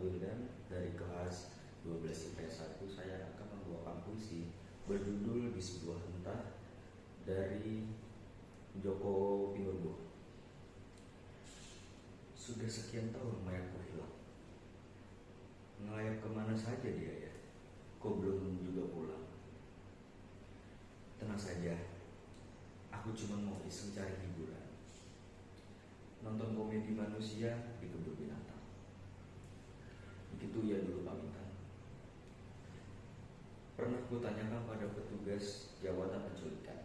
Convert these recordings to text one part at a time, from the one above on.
Wildan dari kelas 12 IPS 1 saya akan membawakan puisi berjudul Di Sebuah Entah dari Joko Pinurbo. Sudah sekian tahun mayatku hilang. Ngelayap ke mana saja dia ya? Kok belum juga pulang? Tenang saja, aku cuma mau iseng cari hiburan. Nonton komedi manusia di kebun binatang. Begitu ya dulu pamitan. Pernah ku tanyakan pada petugas jawatan penculikan.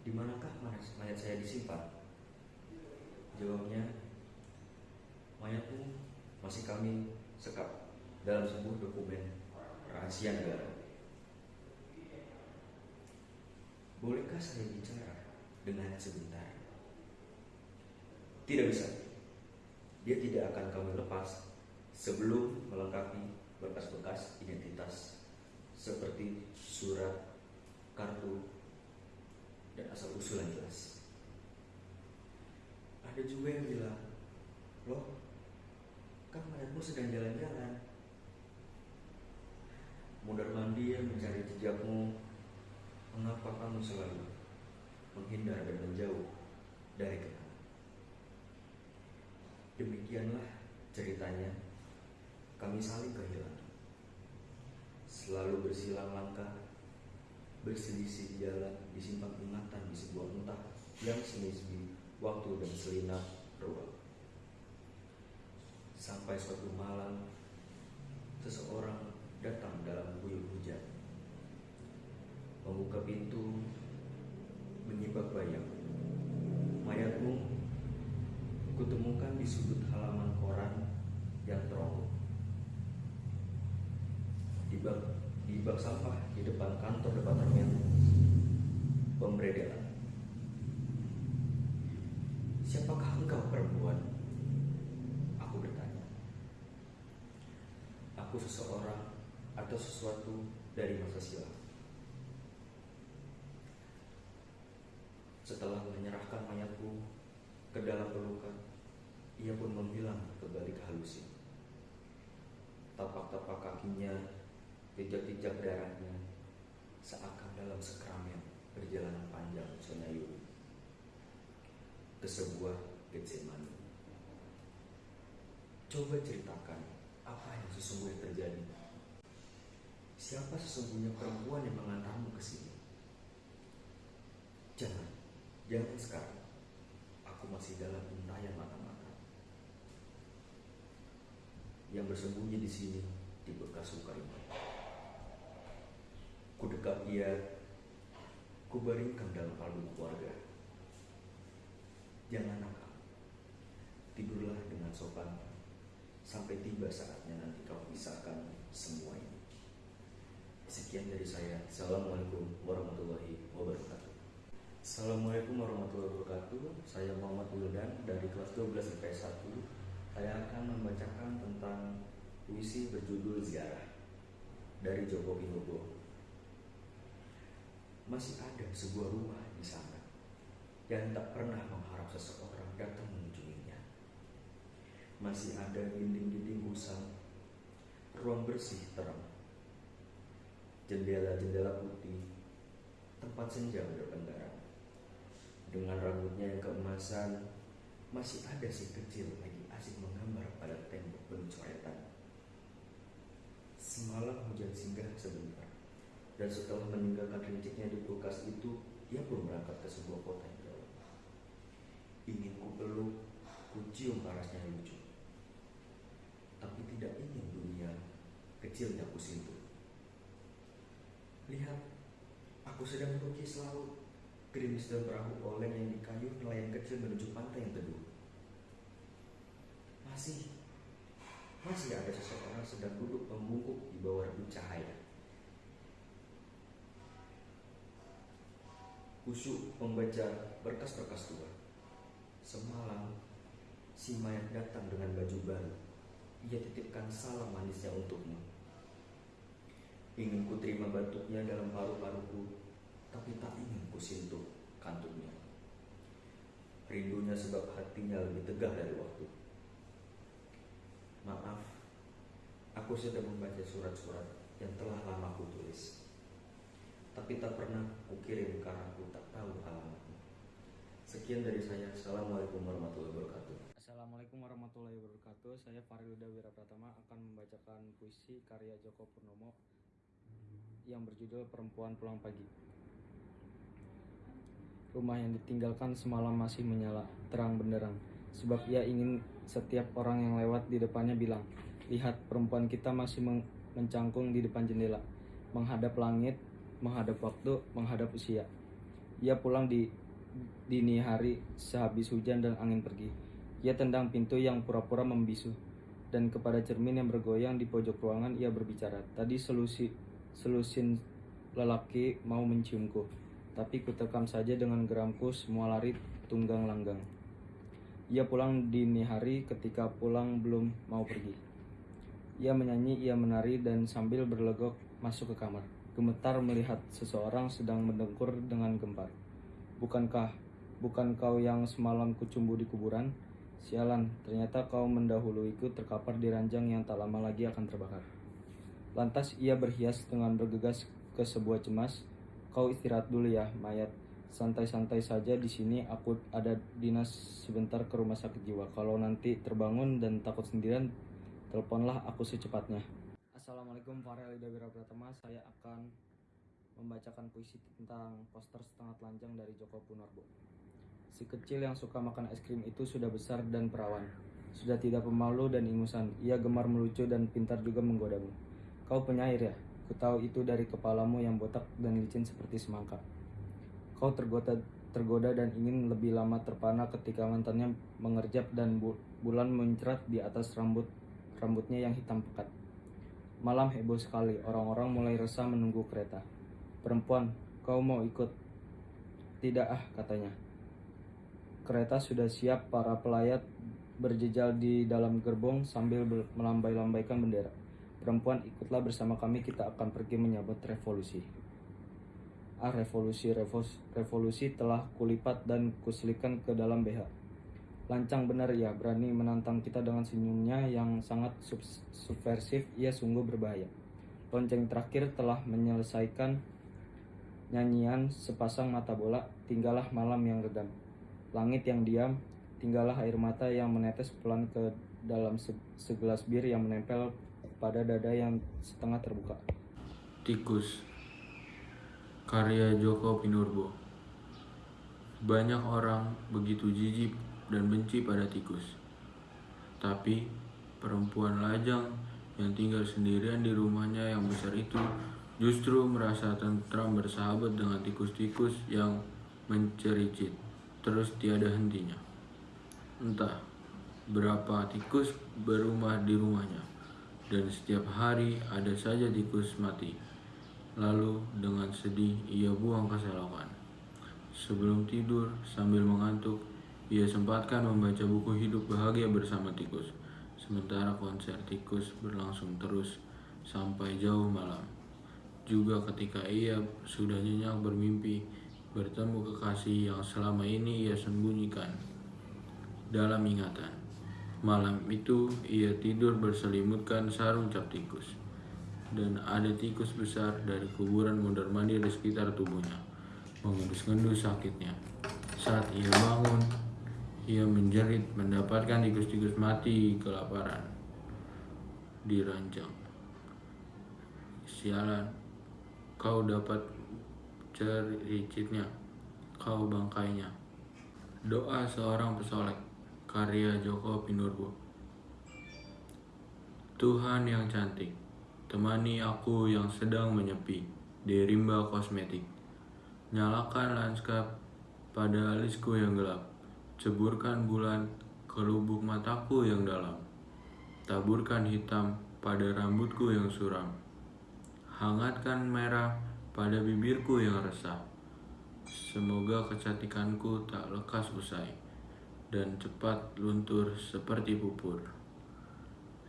Di manakah mayat saya disimpan? Jawabnya, mayatmu masih kami sekap dalam sebuah dokumen rahasia negara. Bolehkah saya bicara dengannya sebentar? Tidak bisa. Dia tidak akan kami lepas sebelum melengkapi berkas-berkas identitas seperti surat, kartu, dan asal usul yang jelas. Ada juga yang bilang, loh, kan mayatmu sedang jalan-jalan. Mundar mandir mencari jejakmu, mengapa kamu selalu menghindar dan menjauh dari kenangan? Demikianlah ceritanya kami saling kehilangan. Selalu bersilang langkah, berselisih di jalan, disimpan ingatan di sebuah entah yang senisbi waktu dan selinap ruang. Sampai suatu malam, seseorang datang dalam guyur hujan. Membuka pintu, menyibak bayang. Mayatmu kutemukan di sudut halaman koran yang terowong di bak di bak sampah di depan kantor departemen pemberedaran. Siapakah engkau perempuan? Aku bertanya. Aku seseorang atau sesuatu dari masa silam. Setelah menyerahkan mayatku ke dalam pelukan, ia pun menghilang ke balik halusin. Tapak-tapak kakinya Pijak-pijak darahnya seakan dalam sekramen perjalanan panjang Sonayu ke sebuah Getsemani. Coba ceritakan apa yang sesungguhnya terjadi. Siapa sesungguhnya perempuan yang mengantarmu ke sini? Jangan, jangan sekarang. Aku masih dalam untayan mata-mata. Yang bersembunyi di sini di bekas luka ini. Ku dekat dia, ku baringkan dalam kalung keluarga. Jangan nakal, tidurlah dengan sopan sampai tiba saatnya nanti kau pisahkan semua ini. Sekian dari saya. Assalamualaikum warahmatullahi wabarakatuh. Assalamualaikum warahmatullahi wabarakatuh. Saya Muhammad Wildan dari kelas 12 IPS 1. Saya akan membacakan tentang puisi berjudul Ziarah dari Joko Pinurbo masih ada sebuah rumah di sana yang tak pernah mengharap seseorang datang mengunjunginya. Masih ada dinding-dinding usang, ruang bersih terang, jendela-jendela putih, tempat senja berpendara. Dengan rambutnya yang keemasan, masih ada si kecil lagi asik menggambar pada tembok penuh coretan. Semalam hujan singgah sebentar dan setelah meninggalkan rinciknya di kulkas itu, ia pun berangkat ke sebuah kota yang jauh. Ingin ku peluk, ku cium parasnya lucu. Tapi tidak ingin dunia kecilnya ku sentuh. Lihat, aku sedang melukis laut. Gerimis dan perahu oleng yang dikayu nelayan kecil menuju pantai yang teduh. Masih, masih ada seseorang sedang duduk membungkuk di bawah redup cahaya. Khusyuk membaca berkas-berkas tua. Semalam, si mayat datang dengan baju baru. Ia titipkan salam manisnya untukmu. Ingin ku terima batuknya dalam paru-paruku, tapi tak ingin ku sentuh kantungnya. Rindunya sebab hatinya lebih tegah dari waktu. Maaf, aku sedang membaca surat-surat yang telah lama aku tulis. Tapi tak pernah kukirim karena aku tak tahu alamatnya. Sekian dari saya. Assalamualaikum warahmatullahi wabarakatuh. Assalamualaikum warahmatullahi wabarakatuh. Saya Fariluda Wirapratama akan membacakan puisi karya Joko Purnomo yang berjudul Perempuan Pulang Pagi. Rumah yang ditinggalkan semalam masih menyala, terang benderang. Sebab ia ingin setiap orang yang lewat di depannya bilang, Lihat perempuan kita masih men- mencangkung di depan jendela, menghadap langit, menghadap waktu, menghadap usia. Ia pulang di dini hari sehabis hujan dan angin pergi. Ia tendang pintu yang pura-pura membisu. Dan kepada cermin yang bergoyang di pojok ruangan ia berbicara. Tadi selusi, selusin lelaki mau menciumku. Tapi kuterkam saja dengan geramku semua lari tunggang langgang. Ia pulang dini hari ketika pulang belum mau pergi. Ia menyanyi, ia menari dan sambil berlegok masuk ke kamar. Gemetar melihat seseorang sedang mendengkur dengan gempar. Bukankah bukan kau yang semalam kucumbu di kuburan? Sialan, ternyata kau mendahuluiku terkapar di ranjang yang tak lama lagi akan terbakar. Lantas ia berhias dengan bergegas ke sebuah cemas. Kau istirahat dulu ya, mayat. Santai-santai saja di sini. Aku ada dinas sebentar ke rumah sakit jiwa. Kalau nanti terbangun dan takut sendirian, teleponlah aku secepatnya. Assalamualaikum Farel Ida Wirapratama. Saya akan membacakan puisi tentang poster setengah telanjang dari Joko Punarbo. Si kecil yang suka makan es krim itu sudah besar dan perawan. Sudah tidak pemalu dan ingusan. Ia gemar melucu dan pintar juga menggodamu. Kau penyair ya? Kutahu itu dari kepalamu yang botak dan licin seperti semangka. Kau tergoda, tergoda dan ingin lebih lama terpana ketika mantannya mengerjap dan bu- bulan mencerat di atas rambut rambutnya yang hitam pekat. Malam heboh sekali, orang-orang mulai resah menunggu kereta. Perempuan, kau mau ikut? Tidak ah, katanya. Kereta sudah siap, para pelayat berjejal di dalam gerbong sambil melambai-lambaikan bendera. Perempuan, ikutlah bersama kami, kita akan pergi menyambut revolusi. Ah, revolusi, revos- revolusi telah kulipat dan kuselikan ke dalam BH. Lancang benar ya, berani menantang kita dengan senyumnya yang sangat subs- subversif, ia sungguh berbahaya. Lonceng terakhir telah menyelesaikan nyanyian sepasang mata bola, tinggallah malam yang redam. Langit yang diam, tinggallah air mata yang menetes pelan ke dalam se- segelas bir yang menempel pada dada yang setengah terbuka. Tikus Karya Joko Pinurbo Banyak orang begitu jijik dan benci pada tikus Tapi perempuan lajang yang tinggal sendirian di rumahnya yang besar itu justru merasa tentram bersahabat dengan tikus-tikus yang mencericit terus tiada hentinya. Entah berapa tikus berumah di rumahnya dan setiap hari ada saja tikus mati. Lalu dengan sedih ia buang ke selokan. Sebelum tidur sambil mengantuk, ia sempatkan membaca buku hidup bahagia bersama tikus. Sementara konser tikus berlangsung terus sampai jauh malam. Juga ketika ia sudah nyenyak bermimpi bertemu kekasih yang selama ini ia sembunyikan dalam ingatan. Malam itu ia tidur berselimutkan sarung cap tikus. Dan ada tikus besar dari kuburan mondar mandir di sekitar tubuhnya. Mengendus-ngendus sakitnya. Saat ia bangun, ia menjerit mendapatkan tikus-tikus mati kelaparan di ranjang. Sialan, kau dapat cericitnya, kau bangkainya. Doa seorang pesolek, karya Joko Pinurbo. Tuhan yang cantik, temani aku yang sedang menyepi di rimba kosmetik. Nyalakan lanskap pada alisku yang gelap, ceburkan bulan ke lubuk mataku yang dalam. Taburkan hitam pada rambutku yang suram. Hangatkan merah pada bibirku yang resah. Semoga kecantikanku tak lekas usai dan cepat luntur seperti pupur.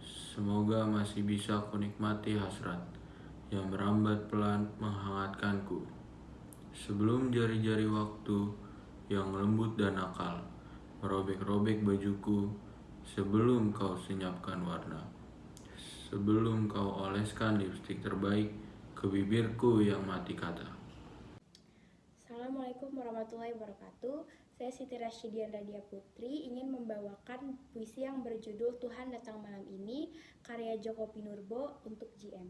Semoga masih bisa kunikmati hasrat yang merambat pelan menghangatkanku. Sebelum jari-jari waktu yang lembut dan nakal merobek-robek bajuku sebelum kau senyapkan warna. Sebelum kau oleskan lipstik terbaik ke bibirku yang mati kata. Assalamualaikum warahmatullahi wabarakatuh. Saya Siti Rasyidian Radia Putri ingin membawakan puisi yang berjudul Tuhan Datang Malam Ini karya Joko Pinurbo untuk GM.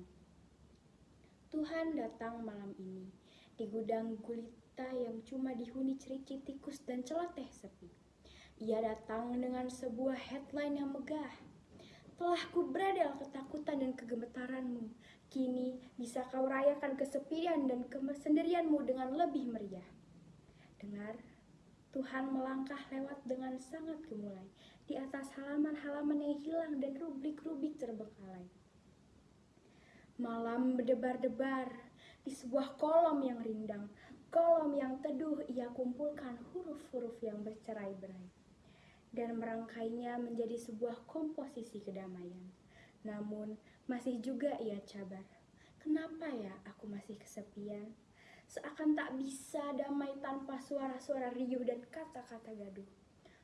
Tuhan datang malam ini di gudang gulita yang cuma dihuni cericit tikus dan celoteh sepi. Ia datang dengan sebuah headline yang megah. Telah kubradel ketakutan dan kegemetaranmu. Kini bisa kau rayakan kesepian dan kesendirianmu dengan lebih meriah. Dengar, Tuhan melangkah lewat dengan sangat gemulai di atas halaman-halaman yang hilang dan rubrik-rubrik terbengkalai. Malam berdebar-debar di sebuah kolom yang rindang, kolom yang teduh ia kumpulkan huruf-huruf yang bercerai-berai dan merangkainya menjadi sebuah komposisi kedamaian. Namun masih juga ia cabar. Kenapa ya aku masih kesepian? Seakan tak bisa damai tanpa suara-suara riuh dan kata-kata gaduh.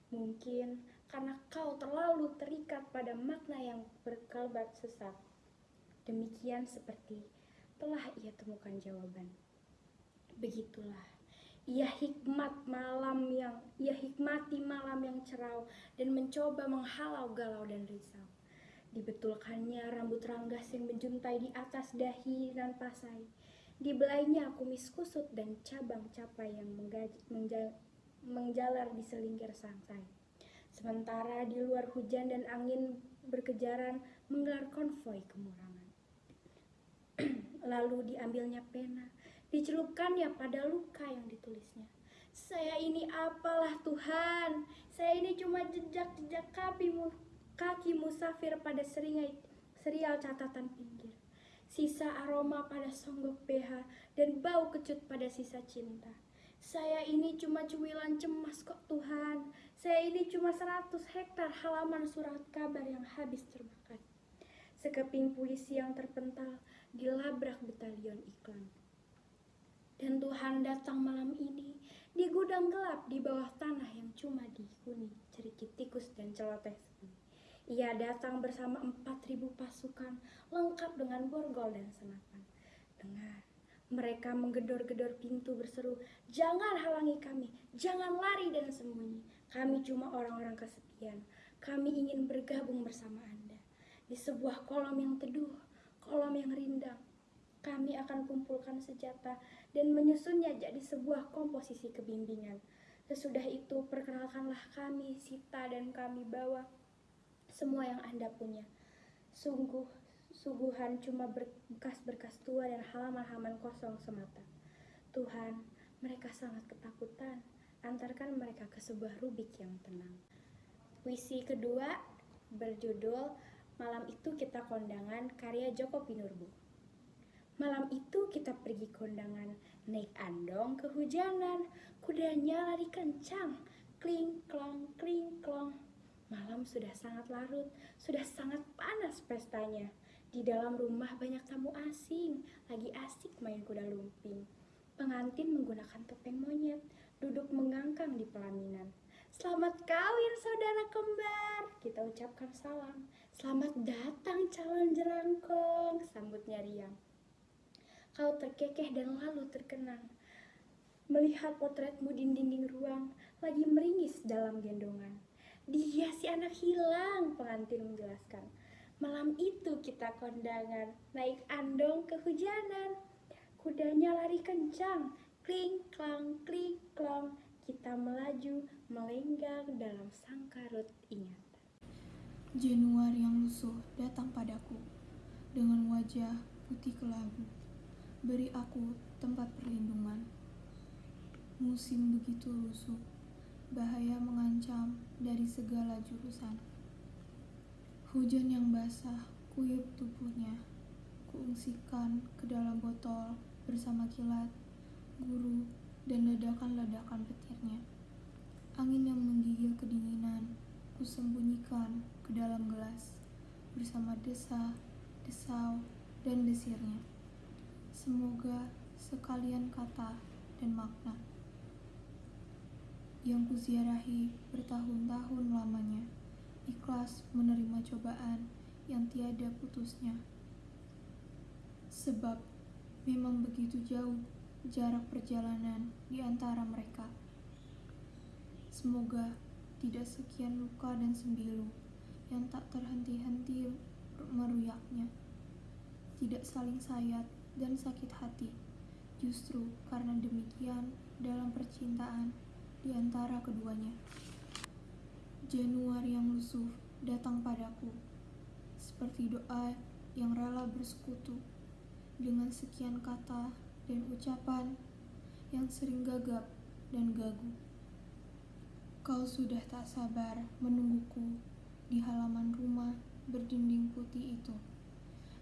Mungkin karena kau terlalu terikat pada makna yang berkelebat sesat. Demikian seperti telah ia temukan jawaban. Begitulah, ia hikmat malam yang ia hikmati malam yang cerau dan mencoba menghalau galau dan risau. Dibetulkannya rambut ranggas yang menjuntai di atas dahi dan pasai. Dibelainya kumis kusut dan cabang capai yang menjalar di selingkir sangsai. Sementara di luar hujan dan angin berkejaran menggelar konvoi kemurangan. Lalu diambilnya pena, dicelupkannya pada luka yang ditulisnya. Saya ini apalah Tuhan, saya ini cuma jejak-jejak kaki, mu- kaki musafir pada seringai, serial catatan pinggir. Sisa aroma pada songgok PH dan bau kecut pada sisa cinta. Saya ini cuma cuilan cemas kok Tuhan. Saya ini cuma 100 hektar halaman surat kabar yang habis terbakar. Sekeping puisi yang terpental dilabrak batalion iklan. Dan Tuhan datang malam ini di gudang gelap di bawah tanah yang cuma dihuni cerikit tikus dan celoteh. Ia datang bersama 4000 pasukan lengkap dengan borgol dan senapan. Dengar, mereka menggedor-gedor pintu berseru, "Jangan halangi kami, jangan lari dan sembunyi. Kami cuma orang-orang kesepian. Kami ingin bergabung bersama Anda di sebuah kolom yang teduh, kolom yang rindang. Kami akan kumpulkan senjata dan menyusunnya jadi sebuah komposisi kebimbingan. Sesudah itu perkenalkanlah kami, Sita dan kami bawa semua yang Anda punya. Sungguh, suguhan cuma berkas-berkas tua dan halaman-halaman kosong semata. Tuhan, mereka sangat ketakutan. Antarkan mereka ke sebuah rubik yang tenang. Puisi kedua berjudul Malam itu kita kondangan karya Joko Pinurbo. Malam itu kita pergi kondangan, naik andong kehujanan, kudanya lari kencang, kling klong kling klong. Malam sudah sangat larut, sudah sangat panas pestanya. Di dalam rumah banyak tamu asing, lagi asik main kuda lumping. Pengantin menggunakan topeng monyet, duduk mengangkang di pelaminan. Selamat kawin saudara kembar, kita ucapkan salam. Selamat datang calon jerangkong, sambutnya riang. Kau terkekeh dan lalu terkenang. Melihat potretmu di dinding ruang, lagi meringis dalam gendongan. Dia si anak hilang, pengantin menjelaskan. Malam itu kita kondangan, naik andong kehujanan. Kudanya lari kencang, kling klang kling klong. Kita melaju, melenggang dalam sangkarut ingatan. Januari yang lusuh datang padaku dengan wajah putih kelabu. Beri aku tempat perlindungan. Musim begitu lusuh, bahaya mengancam dari segala jurusan. Hujan yang basah kuyup tubuhnya, kuungsikan ke dalam botol bersama kilat, guru, dan ledakan-ledakan petirnya. Angin yang menggigil kedinginan, kusembunyikan ke dalam gelas bersama desa, desau, dan desirnya. Semoga sekalian kata dan makna yang kuziarahi bertahun-tahun lamanya, ikhlas menerima cobaan yang tiada putusnya. Sebab memang begitu jauh jarak perjalanan di antara mereka. Semoga tidak sekian luka dan sembilu yang tak terhenti-henti meruyaknya. Tidak saling sayat dan sakit hati. Justru karena demikian dalam percintaan di antara keduanya. Januari yang lusuh datang padaku, seperti doa yang rela bersekutu dengan sekian kata dan ucapan yang sering gagap dan gagu. Kau sudah tak sabar menungguku di halaman rumah berdinding putih itu.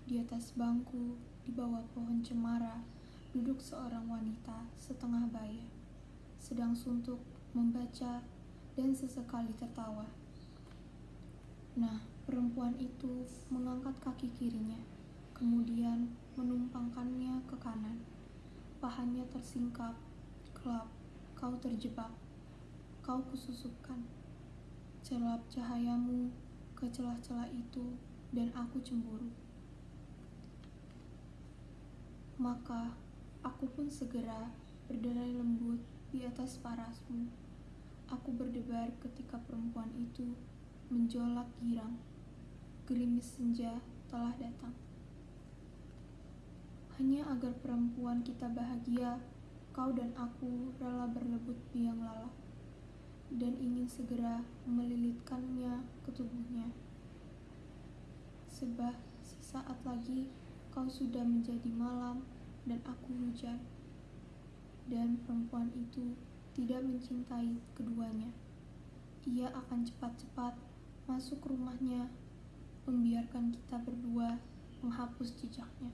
Di atas bangku, di bawah pohon cemara, duduk seorang wanita setengah baya, sedang suntuk membaca dan sesekali tertawa. Nah, perempuan itu mengangkat kaki kirinya, kemudian menumpangkannya ke kanan. Pahanya tersingkap, kelap, kau terjebak, kau kususupkan. Celap cahayamu ke celah-celah itu dan aku cemburu. Maka aku pun segera berderai lembut di atas parasmu. Aku berdebar ketika perempuan itu menjolak girang. Gerimis senja telah datang. Hanya agar perempuan kita bahagia, kau dan aku rela berlebut biang lala dan ingin segera melilitkannya ke tubuhnya. Sebab sesaat lagi kau sudah menjadi malam dan aku hujan. Dan perempuan itu tidak mencintai keduanya. Ia akan cepat-cepat masuk rumahnya, membiarkan kita berdua menghapus jejaknya.